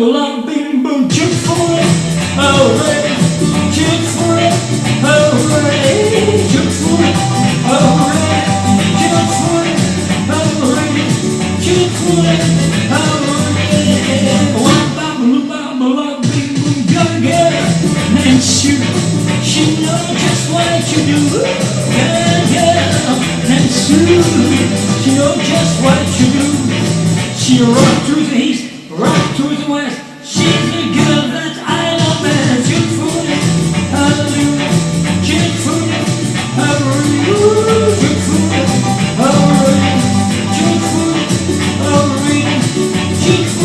bing, boom, chick for it. Hooray, chick for it. Hooray, chick for it. Hooray, chick for it. Hooray, chick for it. Hooray. Wah, bum, bum, bum, bum, bing, boom, gotta get her. And shoot, she knows just what you do. Yeah, yeah. And shoot, she knows just what you do. She rocked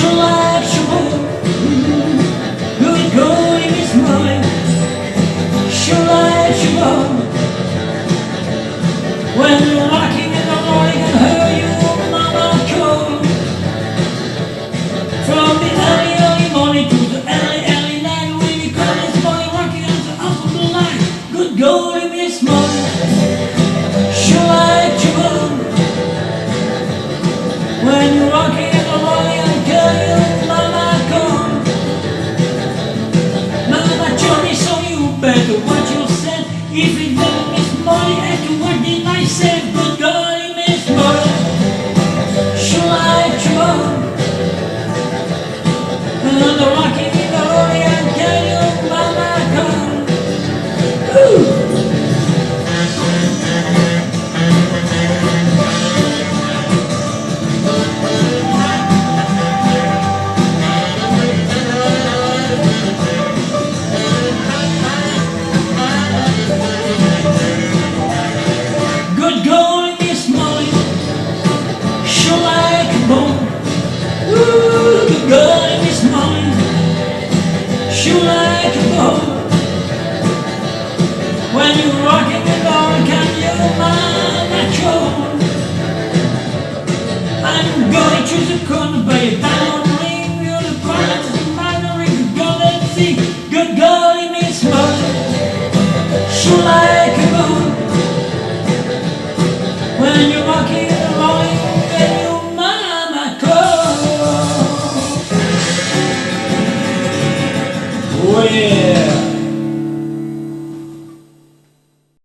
She likes you more. Good going, Miss Molly. She likes you more. When you're in the morning and her you mama call. From the early, early morning to the early, early night, the line. Good going, Miss Molly. She likes you you better watch yourself. If it doesn't miss money, and to what did I say? Good golly, you like a boat.